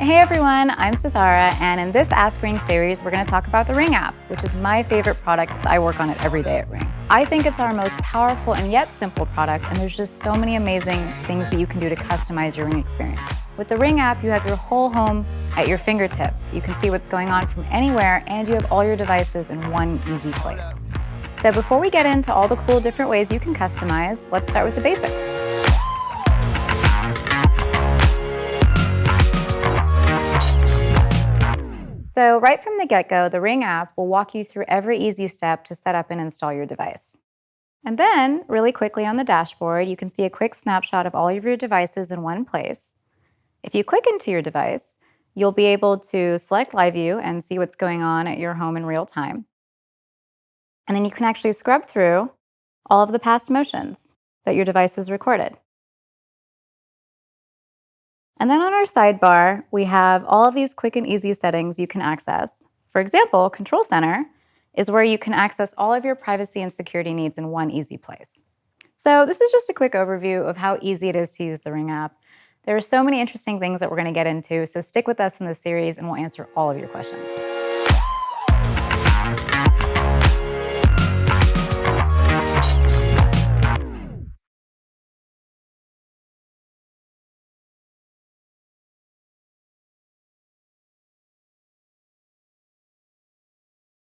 Hey everyone, I'm Sithara, and in this Ask Ring series, we're going to talk about the Ring app, which is my favorite product because I work on it every day at Ring. I think it's our most powerful and yet simple product, and there's just so many amazing things that you can do to customize your Ring experience. With the Ring app, you have your whole home at your fingertips. You can see what's going on from anywhere, and you have all your devices in one easy place. So before we get into all the cool different ways you can customize, let's start with the basics. So right from the get-go, the Ring app will walk you through every easy step to set up and install your device. And then, really quickly on the dashboard, you can see a quick snapshot of all of your devices in one place. If you click into your device, you'll be able to select Live View and see what's going on at your home in real time. And then you can actually scrub through all of the past motions that your device has recorded. And then on our sidebar, we have all of these quick and easy settings you can access. For example, Control Center is where you can access all of your privacy and security needs in one easy place. So this is just a quick overview of how easy it is to use the Ring app. There are so many interesting things that we're going to get into, so stick with us in this series and we'll answer all of your questions.